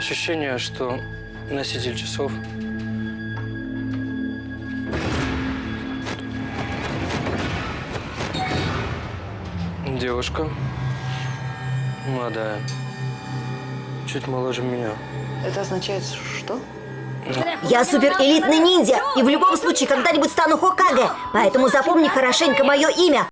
Ощущение, что носитель часов Девушка. Молодая. Чуть моложе меня. Это означает что? Я суперэлитный ниндзя и в любом случае когда-нибудь стану Хокаге. Поэтому запомни хорошенько мое имя.